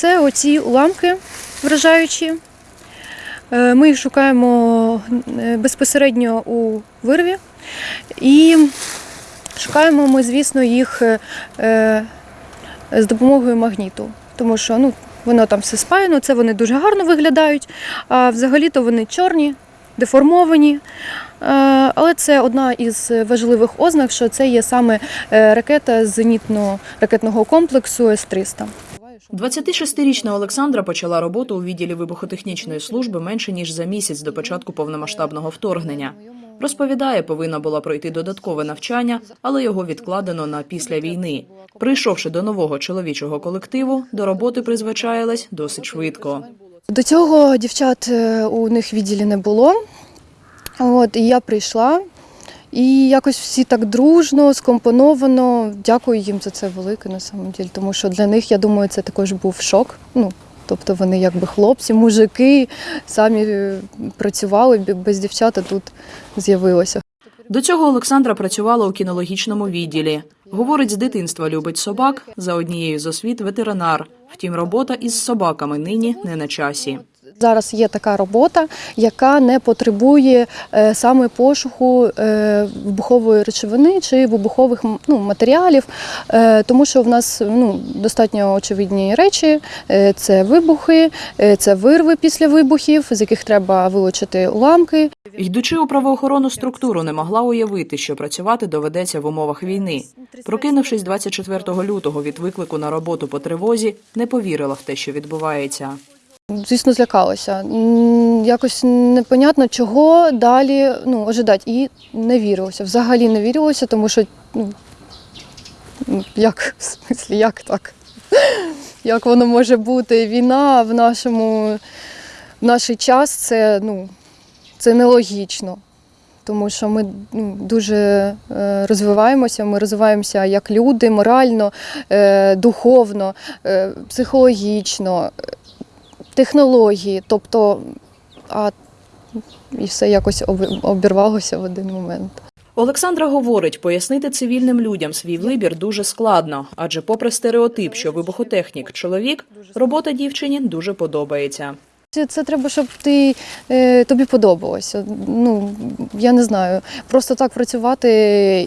це оці уламки вражаючі. Е, Ми їх шукаємо е, безпосередньо у вирві. І шукаємо ми, звісно, їх е, з допомогою магніту. Тому що ну, воно там все спаяно, це вони дуже гарно виглядають, а взагалі-то вони чорні, деформовані. Але це одна із важливих ознак, що це є саме ракета зенітно-ракетного комплексу С-300. 26-річна Олександра почала роботу у відділі вибухотехнічної служби менше ніж за місяць до початку повномасштабного вторгнення. Розповідає, повинна була пройти додаткове навчання, але його відкладено на після війни. Прийшовши до нового чоловічого колективу, до роботи призвичаїлась досить швидко. До цього дівчат е, у них відділі не було. От, і я прийшла, і якось всі так дружно, скомпоновано. Дякую їм за це велике на самом ділі, тому що для них, я думаю, це також був шок. Ну, тобто вони якби хлопці, мужики, самі е, працювали, без дівчат а тут з'явилося. До цього Олександра працювала у кінологічному відділі. Говорить, з дитинства любить собак, за однією з освіт ветеринар. Втім, робота із собаками нині не на часі. Зараз є така робота, яка не потребує е, саме пошуку е, вибухової речовини чи вибухових ну, матеріалів, е, тому що в нас ну, достатньо очевидні речі: це вибухи, це вирви після вибухів, з яких треба вилучити уламки. Йдучи у правоохоронну структуру, не могла уявити, що працювати доведеться в умовах війни. Прокинувшись 24 лютого від виклику на роботу по тривозі, не повірила в те, що відбувається. Звісно, злякалася. Якось непонятно, чого далі ну, ожидати. І не вірилося. Взагалі не вірилося, тому що ну, як, в смислі, як так? Як воно може бути? Війна в нашому в наш час це, ну, це нелогічно. Тому що ми ну, дуже е, розвиваємося, ми розвиваємося як люди, морально, е, духовно, е, психологічно, технології. Тобто, а і все якось обірвалося в один момент. Олександра говорить, пояснити цивільним людям свій вибір дуже складно, адже, попри стереотип, що вибухотехнік чоловік, робота дівчині дуже подобається. Це, це треба, щоб ти, е, тобі подобалося. Ну, я не знаю. Просто так працювати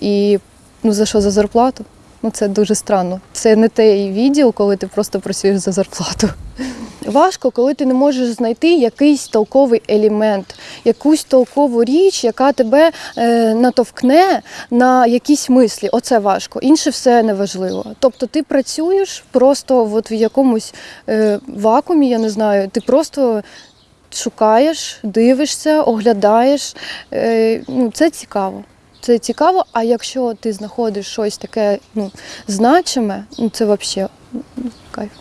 і ну, за що за зарплату? Ну, це дуже странно. Це не той відділ, коли ти просто працюєш за зарплату. Важко, коли ти не можеш знайти якийсь толковий елемент, якусь толкову річ, яка тебе е, натовкне на якісь мислі. Оце важко. Інше все неважливо. Тобто ти працюєш просто от в якомусь е, вакуумі, я не знаю, ти просто шукаєш, дивишся, оглядаєш. Е, ну, це цікаво. Це цікаво, а якщо ти знаходиш щось таке ну, значиме, ну це взагалі кайф.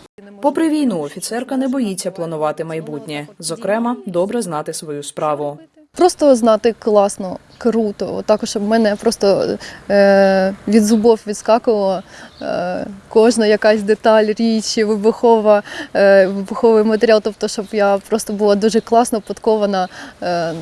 Попри війну, офіцерка не боїться планувати майбутнє, зокрема, добре знати свою справу. Просто знати класно, круто. Також щоб мене просто е, від зубов відскакувала е, кожна якась деталь, річ, вибухова, е, вибуховий матеріал. Тобто, щоб я просто була дуже класно подкована е,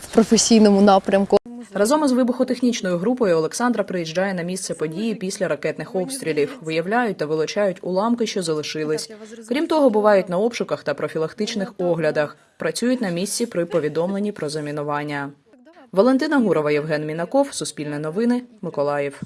в професійному напрямку. Разом із вибухотехнічною групою Олександра приїжджає на місце події після ракетних обстрілів, виявляють та вилучають уламки, що залишились. Крім того, бувають на обшуках та профілактичних оглядах, працюють на місці при повідомленні про замінування. Валентина Гурова, Євген Мінаков, Суспільне новини, Миколаїв.